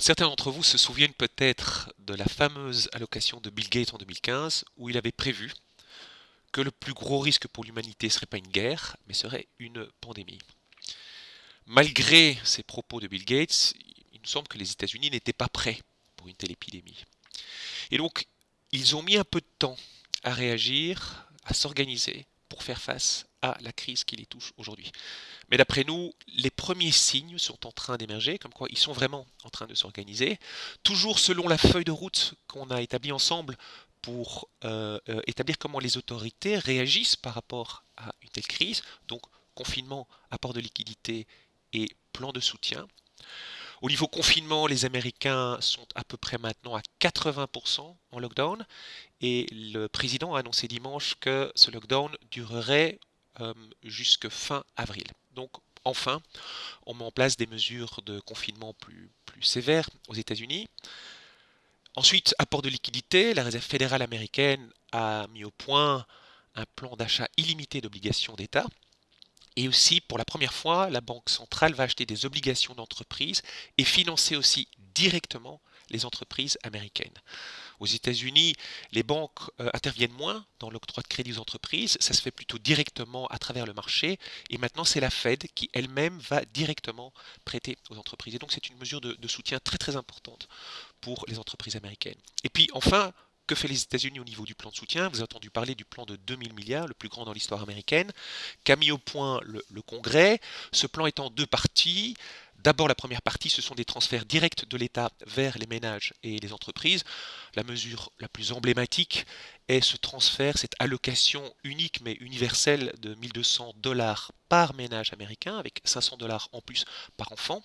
Certains d'entre vous se souviennent peut-être de la fameuse allocation de Bill Gates en 2015 où il avait prévu que le plus gros risque pour l'humanité ne serait pas une guerre, mais serait une pandémie. Malgré ces propos de Bill Gates, il nous semble que les États-Unis n'étaient pas prêts pour une telle épidémie. Et donc, ils ont mis un peu de temps à réagir, à s'organiser pour faire face à la crise qui les touche aujourd'hui. Mais d'après nous, les premiers signes sont en train d'émerger, comme quoi ils sont vraiment en train de s'organiser, toujours selon la feuille de route qu'on a établie ensemble pour euh, euh, établir comment les autorités réagissent par rapport à une telle crise, donc confinement, apport de liquidité et plan de soutien. Au niveau confinement, les Américains sont à peu près maintenant à 80% en lockdown et le président a annoncé dimanche que ce lockdown durerait euh, jusque fin avril. Donc enfin, on met en place des mesures de confinement plus, sévères aux États-Unis. Ensuite, apport de liquidité, la Réserve fédérale américaine a mis au point un plan d'achat illimité d'obligations d'État. Et aussi, pour la première fois, la Banque centrale va acheter des obligations d'entreprise et financer aussi directement les entreprises américaines. Aux États-Unis, les banques euh, interviennent moins dans l'octroi de crédit aux entreprises, ça se fait plutôt directement à travers le marché, et maintenant c'est la Fed qui elle-même va directement prêter aux entreprises. Et donc c'est une mesure de, de soutien très très importante pour les entreprises américaines. Et puis enfin, que fait les États-Unis au niveau du plan de soutien? Vous avez entendu parler du plan de 2000 milliards, le plus grand dans l'histoire américaine, qu'a mis au point le, le, Congrès. Ce plan est en deux parties. D'abord, la première partie, ce sont des transferts directs de l'État vers les ménages et les entreprises. La mesure la plus emblématique est ce transfert, cette allocation unique mais universelle de 1200 dollars par ménage américain, avec 500 dollars en plus par enfant.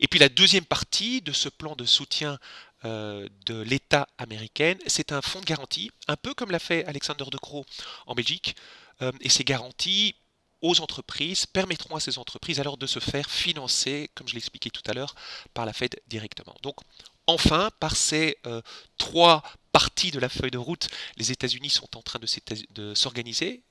Et puis la deuxième partie de ce plan de soutien de l'État américain, c'est un fonds de garantie, un peu comme l'a fait Alexander De Croo en Belgique. Euh, et ces garanties aux entreprises permettront à ces entreprises alors de se faire financer, comme je l'expliquais tout à l'heure, par la Fed directement. Donc enfin, par ces euh, trois parties de la feuille de route, les États-Unis sont en train de s'organiser.